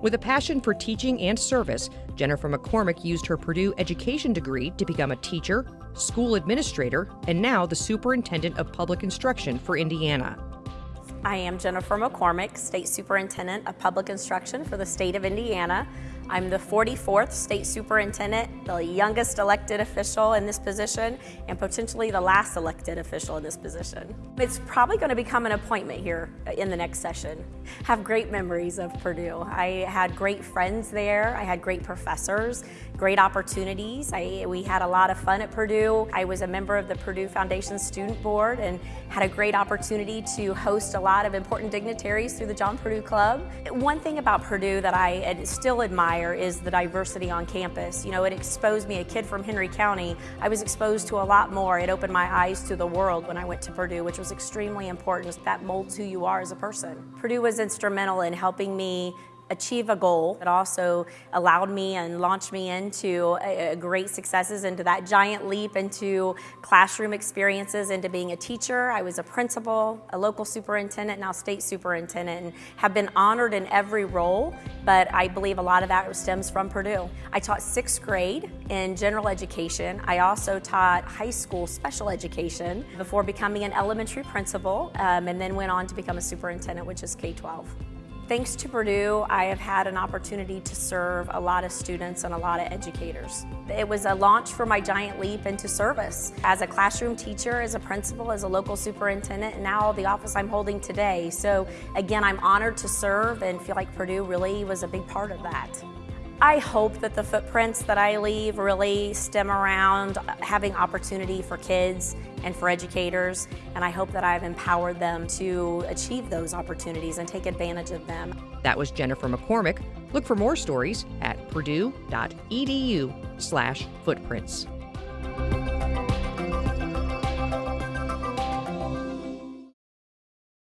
With a passion for teaching and service, Jennifer McCormick used her Purdue education degree to become a teacher, school administrator, and now the superintendent of public instruction for Indiana. I am Jennifer McCormick, State Superintendent of Public Instruction for the state of Indiana. I'm the 44th State Superintendent, the youngest elected official in this position, and potentially the last elected official in this position. It's probably going to become an appointment here in the next session. Have great memories of Purdue. I had great friends there. I had great professors, great opportunities. I, we had a lot of fun at Purdue. I was a member of the Purdue Foundation Student Board and had a great opportunity to host a lot of important dignitaries through the John Purdue Club. One thing about Purdue that I still admire is the diversity on campus. You know, it exposed me, a kid from Henry County, I was exposed to a lot more. It opened my eyes to the world when I went to Purdue, which was extremely important. That molds who you are as a person. Purdue was instrumental in helping me achieve a goal. It also allowed me and launched me into a, a great successes, into that giant leap into classroom experiences, into being a teacher. I was a principal, a local superintendent, now state superintendent, and have been honored in every role, but I believe a lot of that stems from Purdue. I taught sixth grade in general education. I also taught high school special education before becoming an elementary principal, um, and then went on to become a superintendent, which is K-12. Thanks to Purdue, I have had an opportunity to serve a lot of students and a lot of educators. It was a launch for my giant leap into service. As a classroom teacher, as a principal, as a local superintendent, and now the office I'm holding today. So again, I'm honored to serve and feel like Purdue really was a big part of that. I hope that the footprints that I leave really stem around having opportunity for kids and for educators, and I hope that I've empowered them to achieve those opportunities and take advantage of them. That was Jennifer McCormick. Look for more stories at purdue.edu slash footprints.